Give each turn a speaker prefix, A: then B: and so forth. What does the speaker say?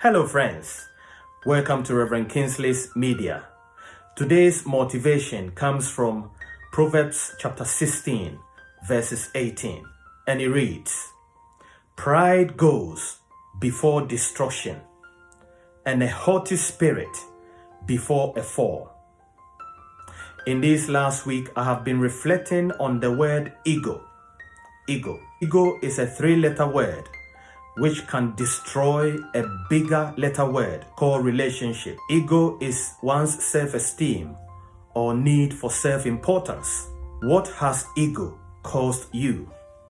A: Hello, friends. Welcome to Reverend Kingsley's Media. Today's motivation comes from Proverbs chapter 16, verses 18, and it reads Pride goes before destruction, and a haughty spirit before a fall. In this last week, I have been reflecting on the word ego. Ego. Ego is a three letter word which can destroy a bigger letter word called relationship. Ego is one's self esteem or need for self importance. What has ego caused you?